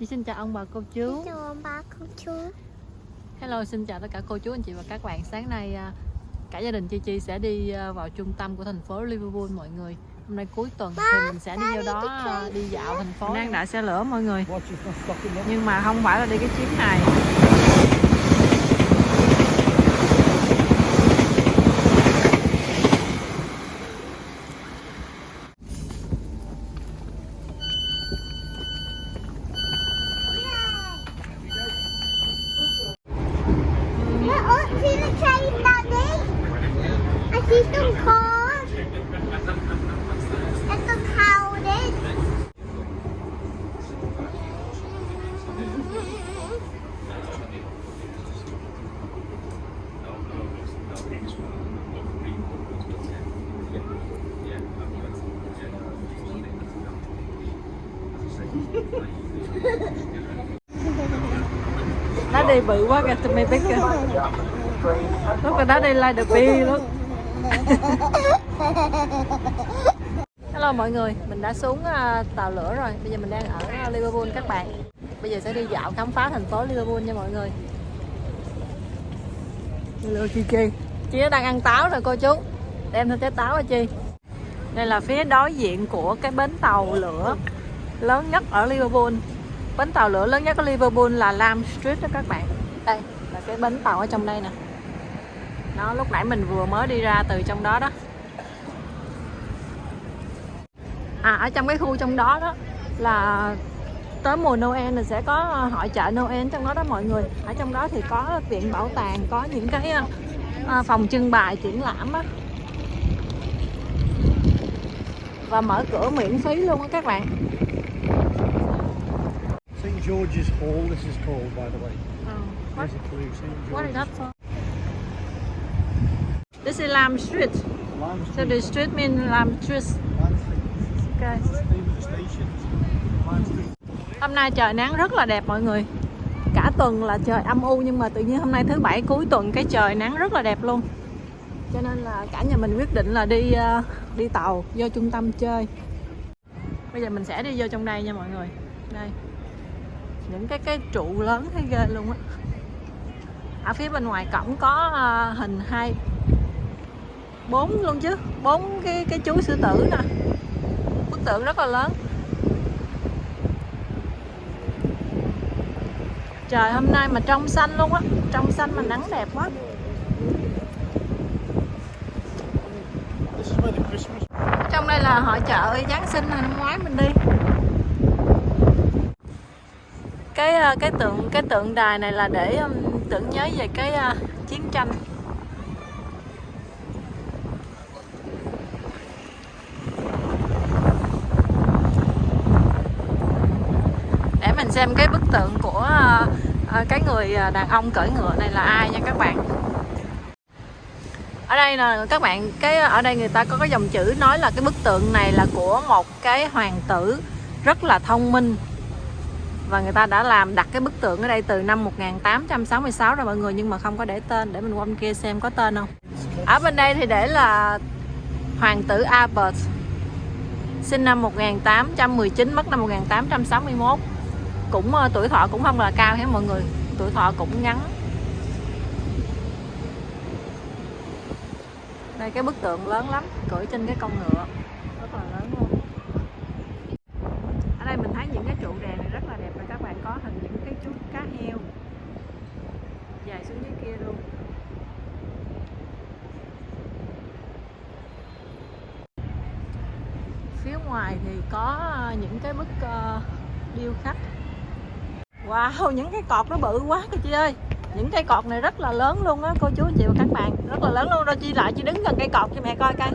Chị xin chào ông bà cô chú. Chào ông bà cô chú. Hello, xin chào tất cả cô chú anh chị và các bạn. Sáng nay à, cả gia đình Chi Chi sẽ đi à, vào trung tâm của thành phố Liverpool mọi người. Hôm nay cuối tuần thì mình sẽ đi vô đó đi dạo thành phố. Đang đợi xe lửa mọi người. Nhưng mà không phải là đi cái chuyến này. Oh, see the train, Daddy? I see some cars. And some houses. Đi bự quá kìa, tụi mày biết kìa. Lúc rồi đó đi like the bee luôn. Hello mọi người, mình đã xuống à, tàu lửa rồi. Bây giờ mình đang ở à, Liverpool các bạn. Bây giờ sẽ đi dạo khám phá thành phố Liverpool nha mọi người. Hello Chi Chi. Chị đang ăn táo rồi cô chú. Đem theo trái táo hả Chi? Đây là phía đối diện của cái bến tàu lửa lớn nhất ở Liverpool. Bến tàu lửa lớn nhất ở Liverpool là Lam Street đó các bạn. Đây là cái bến tàu ở trong đây nè. Nó lúc nãy mình vừa mới đi ra từ trong đó đó. À ở trong cái khu trong đó đó là tới mùa Noel thì sẽ có hội chợ Noel trong đó đó mọi người. Ở trong đó thì có viện bảo tàng, có những cái à, phòng trưng bày triển lãm á. Và mở cửa miễn phí luôn á các bạn. St George's Hall, this is called, by the way. What, There's a clue. St what is that for? This is Lam Street. Lime So the street means Lam Street. Street. Okay. Street. Hôm nay trời nắng rất là đẹp mọi người. Cả tuần là trời âm u nhưng mà tự nhiên hôm nay thứ bảy cuối tuần cái trời nắng rất là đẹp luôn. Cho nên là cả nhà mình quyết định là đi ờ, đi tàu vô trung tâm chơi. Bây giờ mình sẽ đi vô trong đây nha mọi người. Đây. Những cái cái trụ lớn thấy ghê luôn á. Ở phía bên ngoài cổng có ờ, hình hai bốn luôn chứ, bốn cái cái chú sư tử nè. Bức tượng rất là lớn. Trời hôm nay mà trong xanh luôn á Trong xanh mà nắng đẹp quá. Trong đây là hội chợ Giáng sinh năm ngoái mình đi cái ờ, cái tượng cái tượng đài này là để tưởng nhớ về cái uh, chiến tranh. Để mình xem cái bức tượng của uh, cái người đàn ông cưỡi ngựa này là ai nha các bạn. Ở đây là các bạn cái ở đây người ta có cái dòng chữ nói là cái bức tượng này là của một cái hoàng tử rất là thông minh và người ta đã làm đặt cái bức tượng ở đây từ năm 1866 rồi mọi người, nhưng mà không có để tên. Để mình qua bên kia xem có tên không. Ở bên đây thì để là hoàng tử Albert. Sinh năm 1819 mất năm 1861 cũng ờ, tuổi thọ cũng không là cao hết mọi người? Tuổi thọ cũng ngắn. Đây, cái bức tượng lớn lắm cưỡi trên cái con ngựa rất là lớn luôn ở đây mình thấy những cái trụ đèn này rất là đẹp và các bạn có hình những cái chú cá heo dài xuống dưới kia luôn phía ngoài thì có ờ, những cái bức ờ, điêu khắc. Wow những cái cột nó bự quá cơ chị ơi. Những cây cột này rất là lớn luôn á cô chú anh chị và các bạn. Rất là lớn luôn. Rồi chi lại chị đứng gần cây cột cho mẹ coi coi.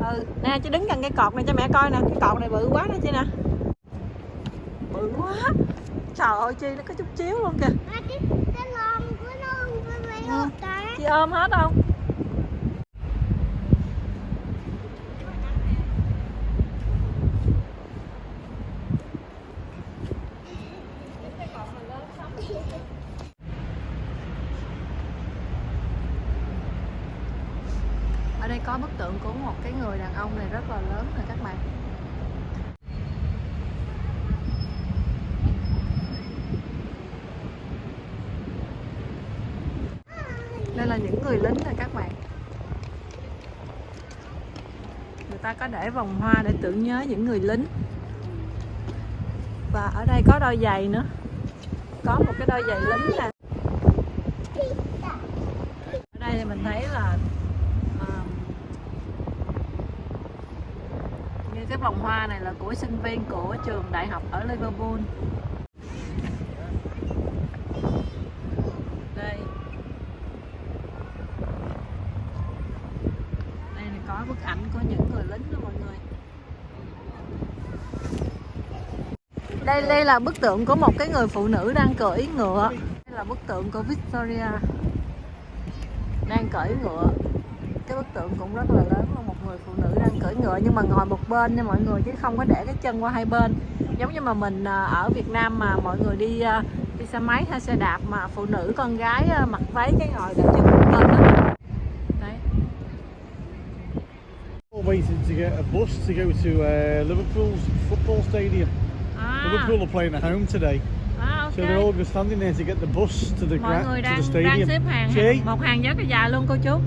Ừ nè chị đứng gần cây cột này cho mẹ coi nè. Cái cột này bự quá đó chị nè. Bự quá. Trời ơi chi nó có chút chiếu luôn kìa. Cái cái lon của nó Ừ. chị ôm hết không ong này rất là lớn rồi các bạn. Đây là những người lính rồi các bạn. Người ta có để vòng hoa để tưởng nhớ những người lính. Và ở đây có đôi giày nữa. Có một cái đôi giày lính nè. Như vòng hoa này là của sinh viên của trường đại học ở Liverpool. Đây. Đây là có bức ảnh của những người lính đó mọi người. Đây đây là bức tượng của một cái người phụ nữ đang cưỡi ngựa. Đây là bức tượng của Victoria. Đang cưỡi ngựa. Cái bức tượng cũng rất là lớn người phụ nữ đang cưỡi ngựa nhưng mà ngồi một bên nha mọi người chứ không có để cái chân qua hai bên. Giống như mà mình à, ở Việt Nam mà mọi người đi à, đi xe máy hay xe đạp mà phụ nữ con gái à, mặc váy cái ngồi để chân một bên đó waiting to get a bus to go to uh, Liverpool's football stadium. à, Liverpool are playing at home today, à ok. So they're all standing there to get the bus to the mọi gra- người to the đang stadium. đang xếp hàng một hàng rất là dài luôn cô chú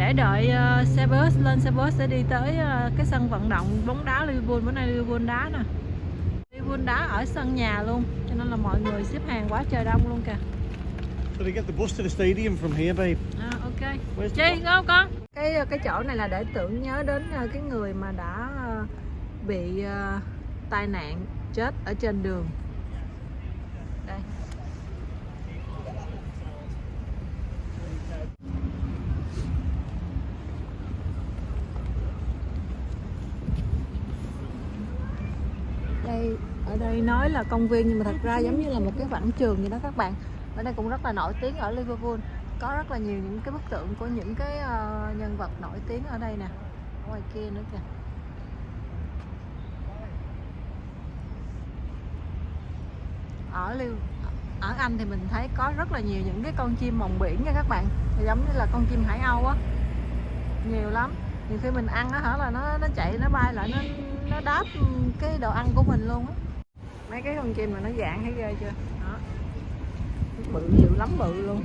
để đợi ờ, xe bus lên xe bus để đi tới ờ, cái sân vận động bóng đá Liverpool. Bữa nay Liverpool đá nè. Liverpool đá ở sân nhà luôn cho nên là mọi người xếp hàng quá trời đông luôn kìa. So they get the bus to the stadium from here, babe. à, ok. Where's Chi không con? Cái cái chỗ này là để tưởng nhớ đến ờ, cái người mà đã ờ, bị ờ, tai nạn chết ở trên đường đây đây ở đây nói là công viên nhưng mà thật ra giống như là một cái quảng trường vậy đó các bạn. Ở đây cũng rất là nổi tiếng ở Liverpool. Có rất là nhiều những cái bức tượng của những cái uh, nhân vật nổi tiếng ở đây nè. Ngoài kia nữa kìa. Ở Liv ở Anh thì mình thấy có rất là nhiều những cái con chim mòng biển nha các bạn. Giống như là con chim hải âu á. Nhiều lắm. Nhiều khi mình ăn á hả là nó nó chạy nó bay lại nó nó đáp cái đồ ăn của mình luôn á mấy cái con chim mà nó dạng thấy ghê chưa? Đó. Bự dữ lắm bự luôn.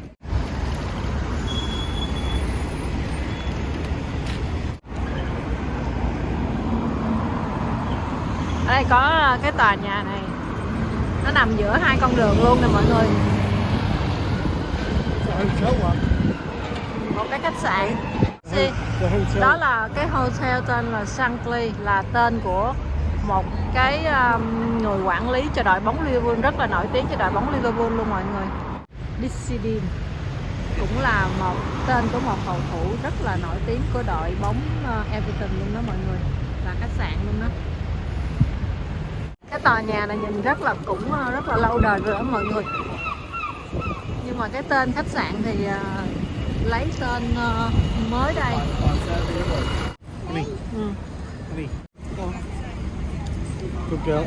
Ở đây có cái tòa nhà này. Nó nằm giữa hai con đường luôn nè mọi người. Một cái khách sạn. Hotel. đó là cái hotel tên là Shankly là tên của một cái um, người quản lý cho đội bóng Liverpool rất là nổi tiếng cho đội bóng Liverpool luôn mọi người. Dissidin cũng là một tên của một cầu thủ rất là nổi tiếng của đội bóng uh, Everton luôn đó mọi người là khách sạn luôn đó. Cái tòa nhà này nhìn rất là cũng uh, rất là lâu đời rồi đó mọi người. Nhưng mà cái tên khách sạn thì uh, lấy tên mới đây. Ừ. on. Girl.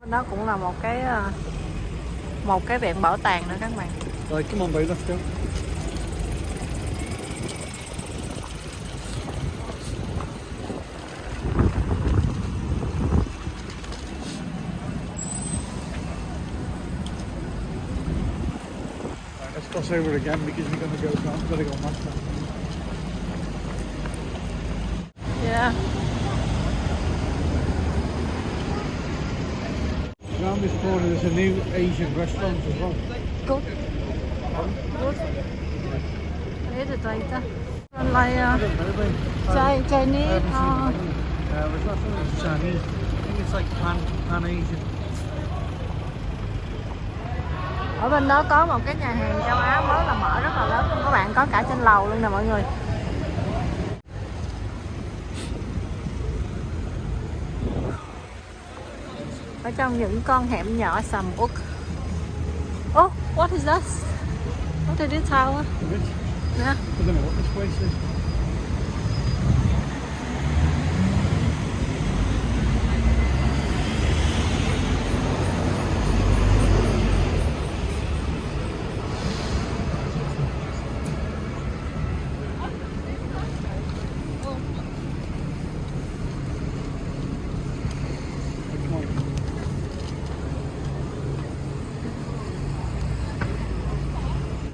Bên đó cũng là một cái ờ, một cái viện bảo tàng nữa các bạn come on, babe, let's go. Right, let's cross over again because we're going to go. I've got to go past that. Corner, there's a new Asian restaurant as well. good good thế thì tùy ta Còn lại I don't know, babe. Chai- I Chinese menu. Uh, there's nothing that's Chinese. I think it's like pan, pan Asian. ở bên đó có một cái nhà hàng châu Á mới là mở rất là lớn các bạn có cả trên lầu luôn nè mọi người ở trong những con hẻm nhỏ sầm uất. Oh what is this what is this it? nè I don't know what this place is. Come on.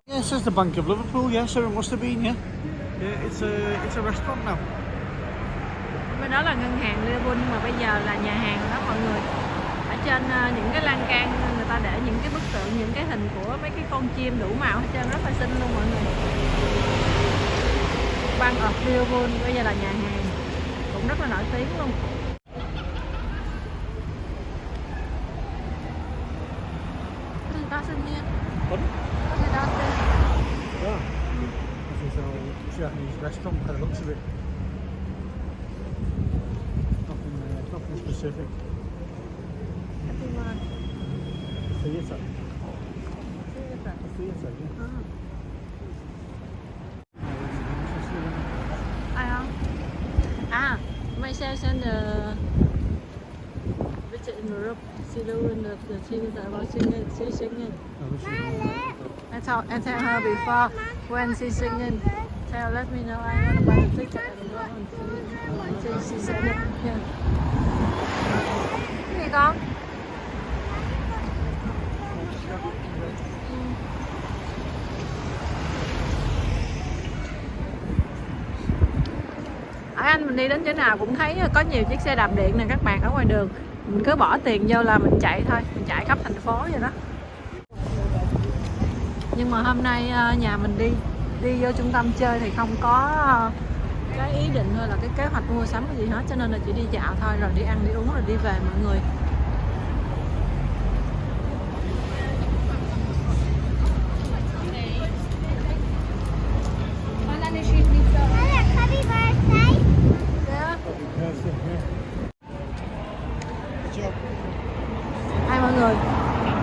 Yes, this is the Bank of Liverpool. Yeah, so it must have been. Yeah, yeah. It's a it's a restaurant now. bên đó là ngân hàng Liverpool nhưng mà bây giờ là nhà hàng đó mọi người ở trên à, những cái lan can người ta để những cái bức tượng những cái hình của mấy cái con chim đủ màu hết trơn rất là xinh luôn mọi người Bank of Liverpool bây giờ là nhà hàng cũng rất là nổi tiếng luôn Cái gì đó sinh nhiên Pardon? Cái gì đó sinh Yeah. This is a Japanese restaurant by the looks of it. Nothing, uh, nothing specific. Happy Month. Theatre. Theater. A theatre, yeah. ai không à myself and the visit in Europe she doing the the things about singing she singing Oh, this is- I tell I tell her before. When she singing tell let me know. I want to buy the ticket and go and see she she said it. Yeah. cái gì con? Ở Anh mình đi đến chỗ nào cũng thấy có nhiều chiếc xe đạp điện nè, các bạn ở ngoài đường. Mình cứ bỏ tiền vô là mình chạy thôi, mình chạy khắp thành phố vậy đó. Nhưng mà hôm nay ờ, nhà mình đi đi vô trung tâm chơi thì không có ờ, cái ý định thôi là cái kế hoạch mua sắm cái gì hết, cho nên là chỉ đi dạo thôi, rồi đi ăn, đi uống, rồi đi về mọi người. Hai mọi người,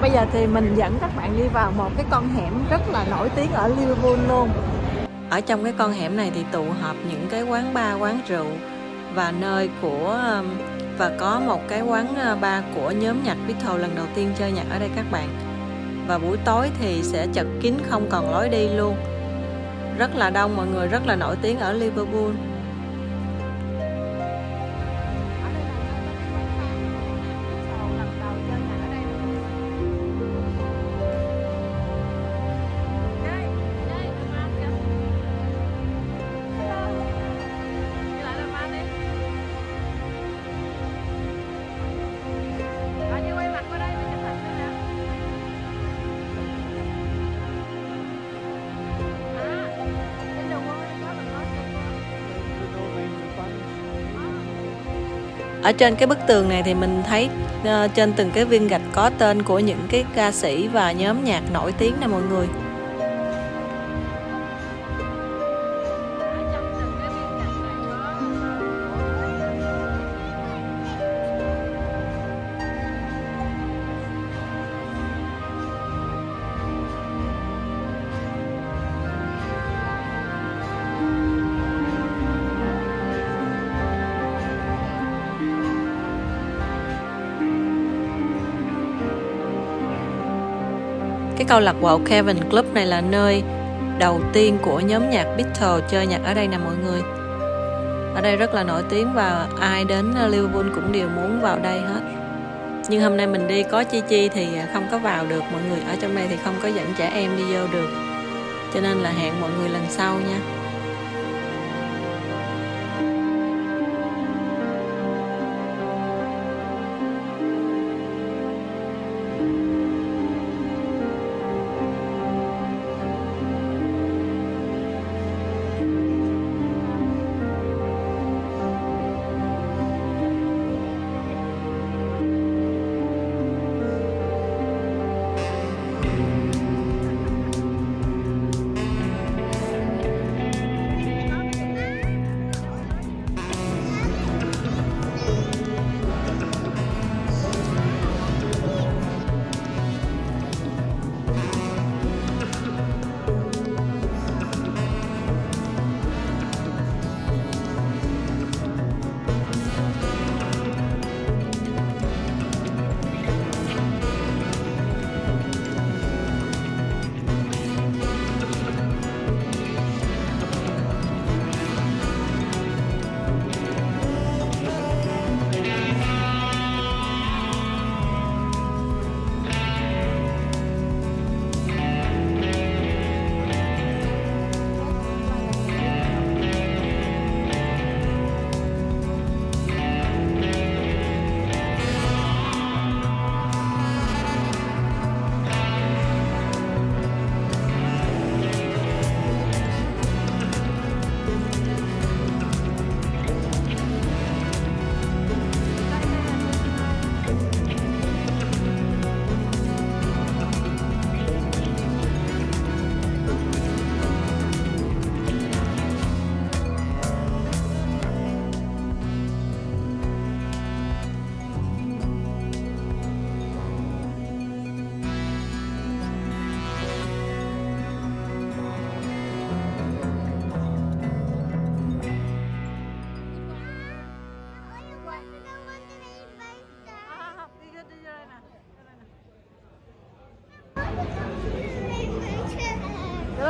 Bây giờ thì mình dẫn các bạn đi vào một cái con hẻm rất là nổi tiếng ở Liverpool luôn. Ở trong cái con hẻm này thì tụ họp những cái quán bar, quán rượu Và nơi của um, Và có một cái quán ờ, bar của nhóm nhạc Beatles lần đầu tiên chơi nhạc ở đây các bạn. Và buổi tối thì sẽ chật kín không còn lối đi luôn. Rất là đông mọi người, rất là nổi tiếng ở Liverpool. Ở trên cái bức tường này thì mình thấy uh, trên từng cái viên gạch có tên của những cái ca sĩ và nhóm nhạc nổi tiếng nè mọi người. Cái câu lạc bộ Kevin Club này là nơi đầu tiên của nhóm nhạc Beatles chơi nhạc ở đây nè mọi người. Ở đây rất là nổi tiếng và ai đến ờ, Liverpool cũng đều muốn vào đây hết. Nhưng hôm nay mình đi có Chi Chi thì ờ, không có vào được, mọi người. Ở trong đây thì không có dẫn trẻ em đi vô được. Cho nên là hẹn mọi người lần sau nha.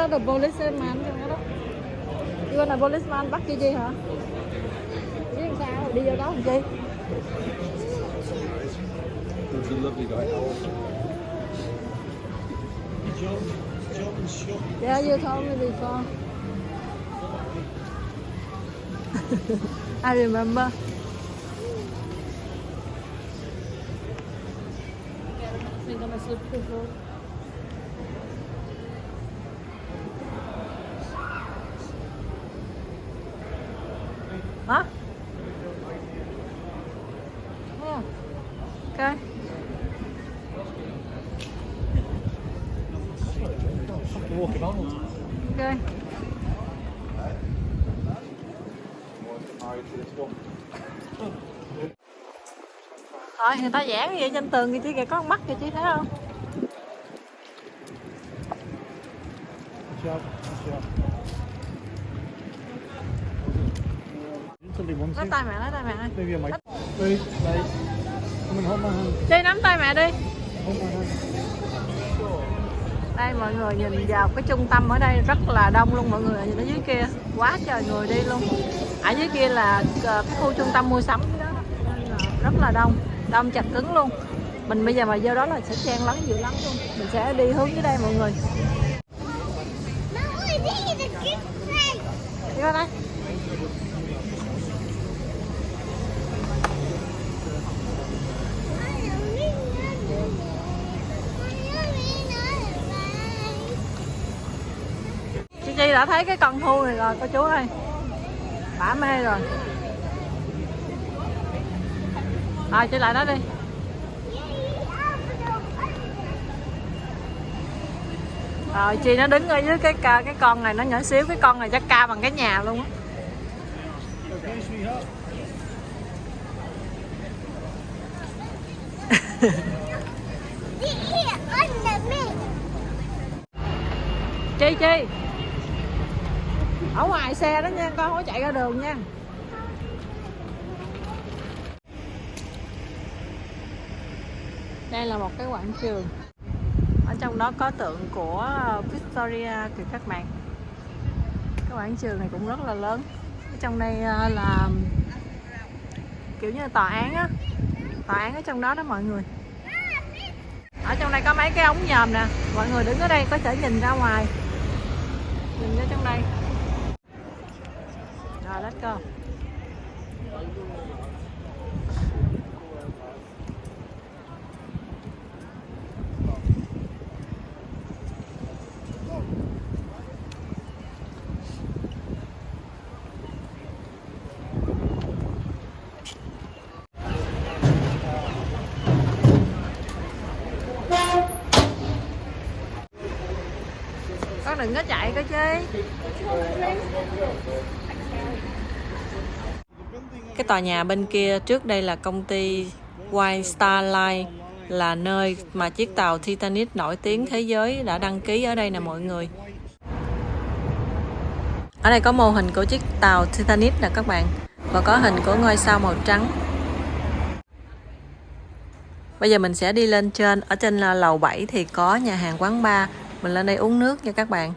Not a policeman trong đó Chị bên policeman bắt chi chi hả? Biết làm sao đi vô đó làm chi? He's a lovely guy. John, John and. Yeah, you told me before. I remember. Mình gonna slip the floor. Hả? Yeah. Okay. Fucking walking on. Okay. Thôi người ta vẽ cái gì trên tường kìa chị kìa có con mắt kìa chị thấy không? Lấy tay mẹ lấy tay mẹ ơi. Maybe I might. Wait, nắm tay mẹ đi. Đây mọi người nhìn vào cái trung tâm ở đây rất là đông luôn mọi người nhìn ở dưới kia quá trời người đi luôn. Ở dưới kia là ờ, cái khu trung tâm mua sắm đó rất là đông, đông chặt cứng luôn. Mình bây giờ mà vô đó là sẽ chen lấn dữ lắm luôn. Mình sẽ đi hướng dưới đây mọi người. Đi qua đây. Chị Chi đã thấy cái con thu này rồi, cô chú ơi. Bả mê rồi ai chơi lại đó đi. Rồi chị nó đứng ở dưới cái cái con này nó nhỏ xíu cái con này chắc cao bằng cái nhà luôn á. Chi Chi. Ở ngoài xe đó nha, con không có chạy ra đường nha. Đây là một cái quảng trường. Ở trong đó có tượng của Victoria kìa các bạn. Cái quảng trường này cũng rất là lớn. Ở trong đây à, là kiểu như là tòa án á. Tòa án ở trong đó đó mọi người. Ở trong đây có mấy cái ống nhòm nè. Mọi người đứng ở đây có thể nhìn ra ngoài. Nhìn ra trong đây. Rồi, let's go. Đừng có chạy coi chứ. Cái tòa nhà bên kia trước đây là công ty White Star Line là nơi mà chiếc tàu Titanic nổi tiếng thế giới đã đăng ký ở đây nè mọi người. Ở đây có mô hình của chiếc tàu Titanic nè các bạn và có hình của ngôi sao màu trắng. Bây giờ mình sẽ đi lên trên, ở trên lầu 7 thì có nhà hàng quán bar. Mình lên đây uống nước nha các bạn.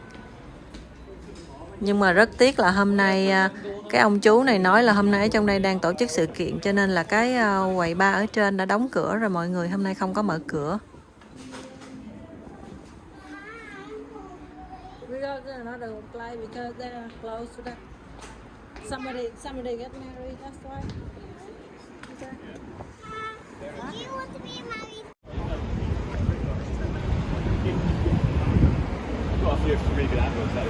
Nhưng mà rất tiếc là hôm nay à, cái ông chú này nói là hôm nay ở trong đây đang tổ chức sự kiện cho nên là cái à, quầy bar ở trên đã đóng cửa rồi mọi người hôm nay không có mở cửa. The somebody somebody get married that's why. Okay. Do you want to be married? Got a few really good adverts there.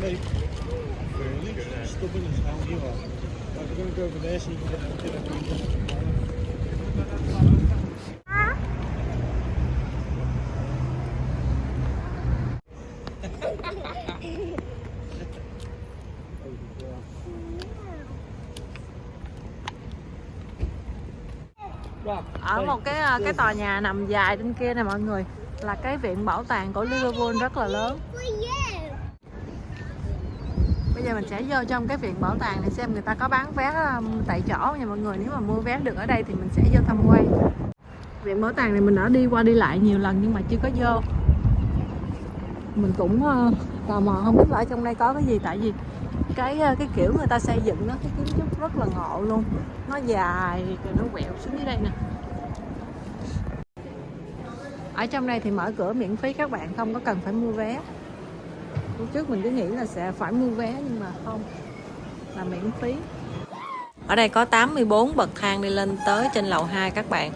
Mate, really stubborn as hell you are. Right, we're going to go over there so you can get a bit of ở một cái ờ, cái tòa nhà nằm dài trên kia nè mọi người, là cái viện bảo tàng của Liverpool rất là lớn. Bây giờ mình sẽ vô trong cái viện bảo tàng này xem người ta có bán vé tại chỗ nha mọi người. Nếu mà mua vé được ở đây thì mình sẽ vô tham quan. Viện bảo tàng này mình đã đi qua đi lại nhiều lần nhưng mà chưa có vô. Mình cũng ờ, tò mò không biết là ở trong đây có cái gì, tại vì cái ờ, cái kiểu người ta xây dựng nó, cái kiến trúc rất là ngộ luôn. Nó dài, rồi nó quẹo xuống dưới đây nè ở trong đây thì mở cửa miễn phí các bạn, không có cần phải mua vé. Lúc trước mình cứ nghĩ là sẽ phải mua vé nhưng mà không, là miễn phí. Ở đây có 84 bậc thang đi lên tới trên lầu 2 các bạn.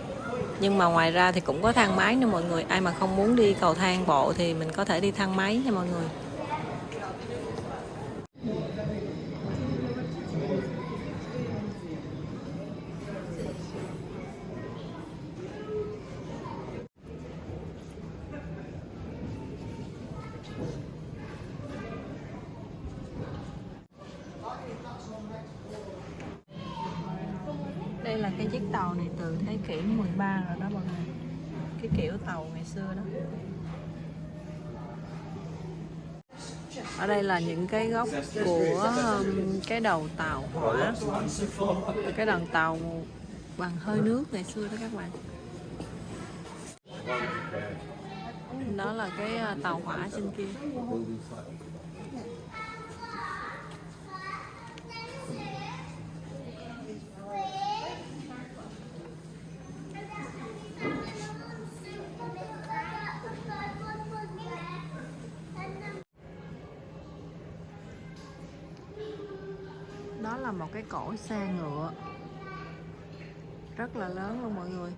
Nhưng mà ngoài ra thì cũng có thang máy nữa mọi người. Ai mà không muốn đi cầu thang bộ thì mình có thể đi thang máy nha mọi người đây là cái chiếc tàu này từ thế kỷ 13 rồi đó mọi người cái kiểu tàu ngày xưa đó. Ở đây là những cái góc của um, cái đầu tàu hỏa. Cái đoàn tàu bằng hơi nước ngày xưa đó các bạn. Đó là cái uh, tàu hỏa trên kia. Là một cái cổ xe ngựa rất là lớn luôn mọi người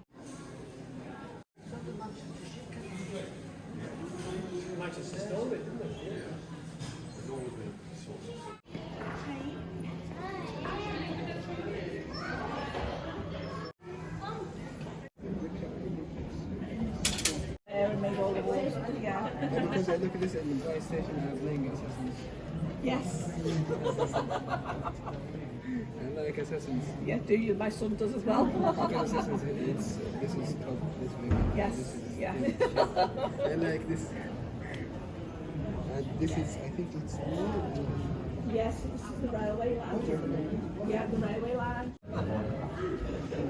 Because I look at this at the PlayStation and I was playing Assassins. Yes. I like Assassins. Yeah, do you? My son does as well. Assassins. It's this is. This yes. This is, Yeah. I like this. And this is. I think it's new. yes, this is the railway line. Yeah, the railway line.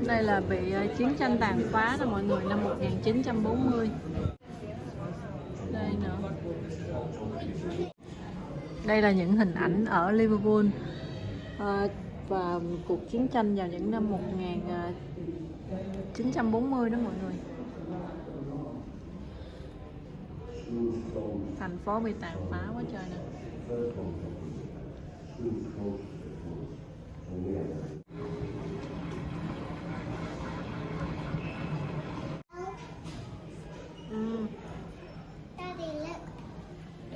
đây là bị ờ, chiến tranh tàn phá đó mọi người năm 1940 đây nữa đây là những hình ảnh ở Liverpool Ờ, và cuộc chiến tranh vào những năm 1940 đó mọi người thành phố bị tàn phá quá trời nè ừ. Daddy, look.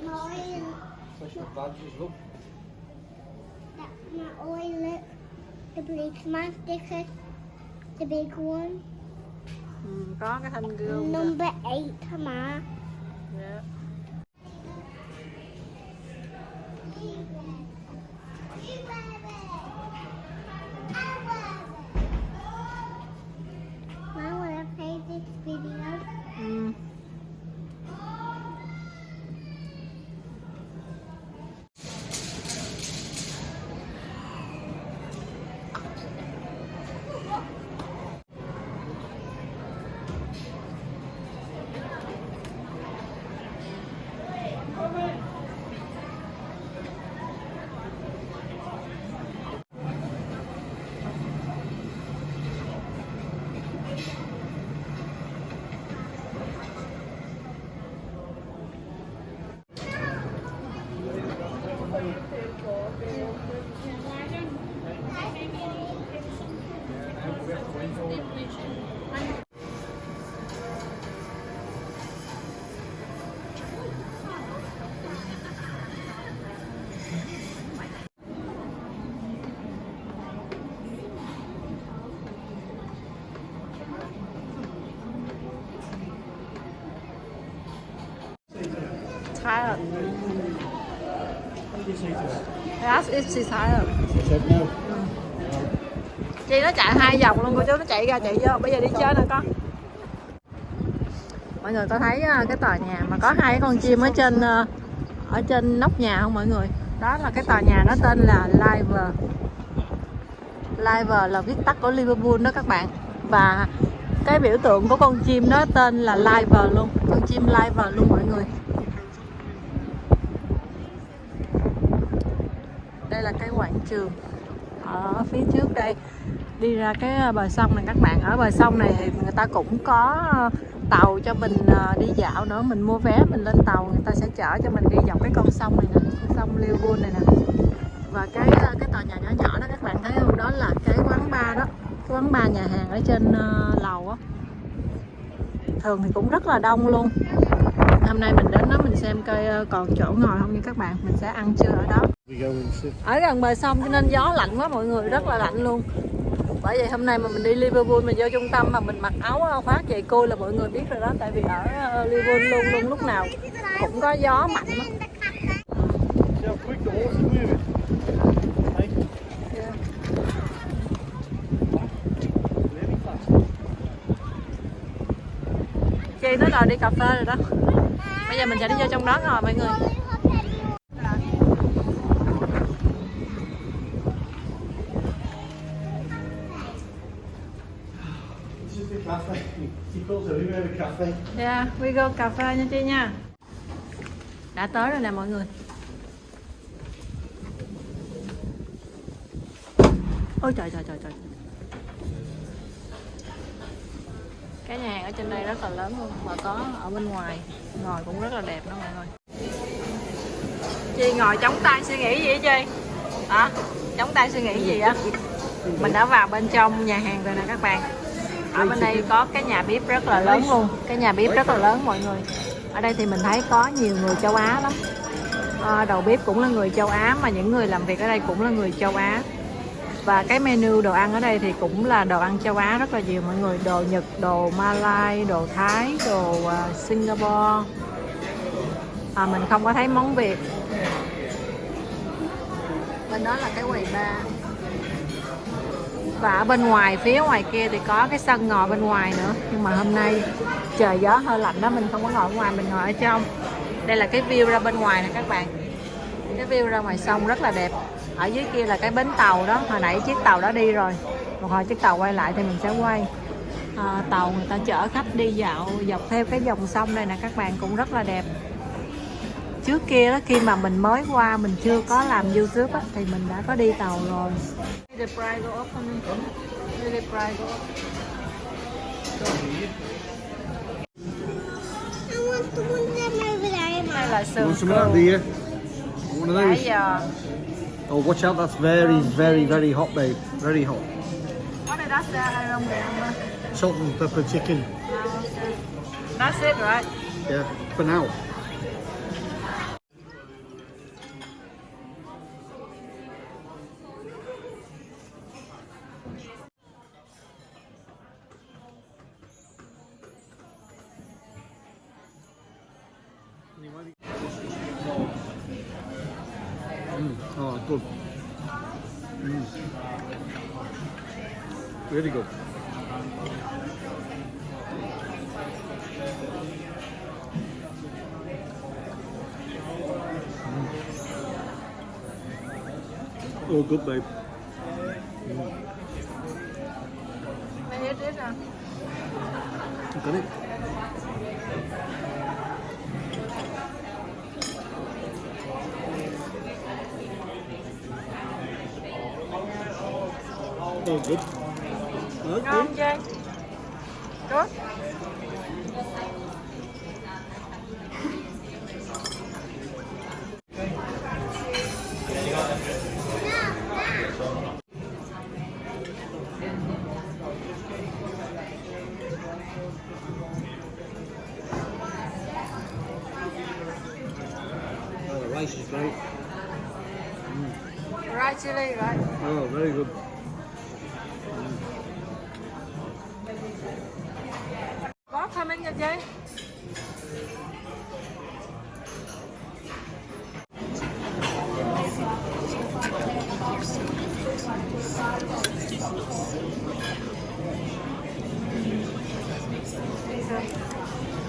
Mine. Special badges. Look. That, my oil, look. The policeman sticker. The big one. Ừ, có cái thanh gươm nè. Number eight, ma. Dạ. Mom, Tired. What? I asked if she's tired. She said no. Chi nó chạy hai vòng luôn, cô chú nó chạy ra, chạy vô bây giờ đi chơi nè con mọi người có thấy à, cái tòa nhà mà có hai con chim ở trên à, ở trên nóc nhà không mọi người đó là cái tòa nhà nó tên là Live Live là viết tắt của Liverpool đó các bạn và cái biểu tượng của con chim đó tên là Live luôn con chim Live luôn mọi người đây là cái quảng trường. Ở phía trước đây, đi ra cái à, bờ sông này, các bạn ở bờ sông này thì người ta cũng có tàu cho mình à, đi dạo nữa. Mình mua vé, mình lên tàu, người ta sẽ chở cho mình đi dọc cái con sông này nè, con sông Liverpool này nè. Và cái à, cái tòa nhà nhỏ nhỏ đó, các bạn thấy không? Đó là cái quán bar đó, cái quán bar nhà hàng ở trên lầu á. Thường thì cũng rất là đông luôn hôm nay mình đến đó mình xem coi ờ, còn chỗ ngồi không nha các bạn. Mình sẽ ăn trưa ở đó. Ở gần bờ sông cho nên gió lạnh quá mọi người rất là lạnh luôn. Bởi vậy hôm nay mà mình đi Liverpool mình vô trung tâm mà mình mặc áo ờ, khoác giày côi là mọi người biết rồi đó. Tại vì ở ờ, Liverpool luôn luôn lúc nào cũng có gió mạnh lắm. Chi nó đòi đi cà phê rồi đó bây giờ mình sẽ đi vô trong đó rồi mọi người. Yeah, we go cà phê nha chị nha. Đã tới rồi nè mọi người. Ôi trời trời trời trời. Cái nhà hàng ở trên đây rất là lớn luôn Và có ở bên ngoài. Ngồi cũng rất là đẹp đó mọi người. Chi ngồi chống tay suy nghĩ gì vậy Chi? Hả? Chống tay suy nghĩ gì á? Mình đã vào bên trong nhà hàng rồi nè các bạn. Ở bên đây có cái nhà bếp rất là lớn luôn. Cái nhà bếp rất là lớn mọi người. Ở đây thì mình thấy có nhiều người châu Á lắm. À, đầu bếp cũng là người châu Á mà những người làm việc ở đây cũng là người châu Á và cái menu đồ ăn ở đây thì cũng là đồ ăn châu Á rất là nhiều. Mọi người đồ Nhật đồ Malai đồ Thái đồ uh, Singapore. À, mình không có thấy món Việt. Bên đó là cái quầy ba. Và ở bên ngoài phía ngoài kia thì có cái sân ngồi bên ngoài nữa. Nhưng mà hôm nay trời gió hơi lạnh đó mình không có ngồi ở ngoài mình ngồi ở trong. Đây là cái view ra bên ngoài nè các bạn. Cái view ra ngoài sông rất là đẹp ở dưới kia là cái bến tàu đó hồi nãy chiếc tàu đó đi rồi. Một hồi chiếc tàu quay lại thì mình sẽ quay. À, tàu người ta chở khách đi dạo dọc theo cái dòng sông này nè các bạn cũng rất là đẹp. Trước kia đó khi mà mình mới qua mình chưa có làm youtube á, thì mình đã có đi tàu rồi. The price go up the price go up I want to one of them over there, Mum. đây là You sườn want some of that, do cừu you? One of nãy those? giờ Oh, watch out, that's very, very, very hot, babe. Very hot. what is that I don't remember Salt and pepper chicken. Oh, that's it right Yeah, for now. Oh, good, babe. Rồi Got it? Oh, good. ngon Okay. không chơi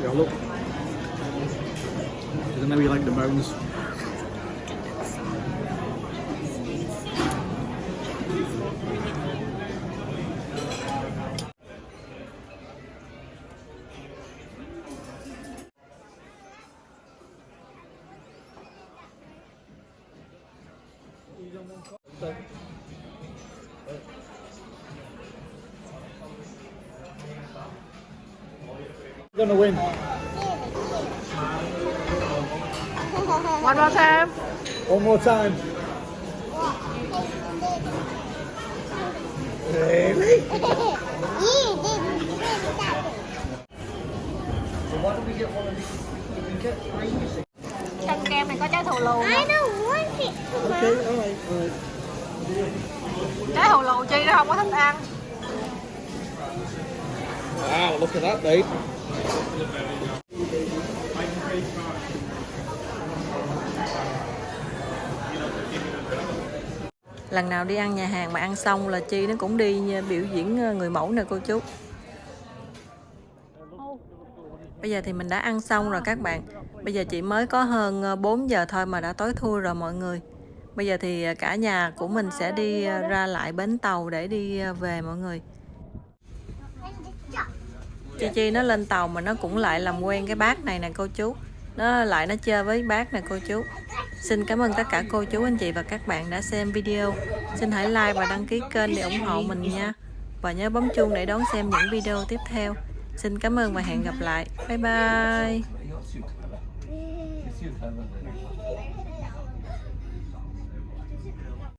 Yeah, look. I know you like the bones. Gonna win. One more time. One more time. Really? Trong kem này có trái thù lù I don't want it. Okay, alright, alright. Trái thù lù chi nó không có thích ăn. Wow, look at that, babe. Lần nào đi ăn nhà hàng mà ăn xong là Chi nó cũng đi ờ, biểu diễn ờ, người mẫu nè cô chú. Bây giờ thì mình đã ăn xong rồi các bạn. Bây giờ chị mới có hơn ờ, 4 giờ thôi mà đã tối thui rồi mọi người. Bây giờ thì cả nhà của mình sẽ đi ra lại bến tàu để đi về mọi người. Chi Chi nó lên tàu mà nó cũng lại làm quen cái bác này nè, cô chú. Nó lại nó chơi với bác nè, cô chú. Xin cảm ơn tất cả cô chú, anh chị và các bạn đã xem video. Xin hãy like và đăng ký kênh để ủng hộ mình nha. Và nhớ bấm chuông để đón xem những video tiếp theo. Xin cảm ơn và hẹn gặp lại. Bye bye.